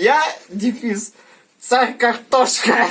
Я, дефис, царь картошка.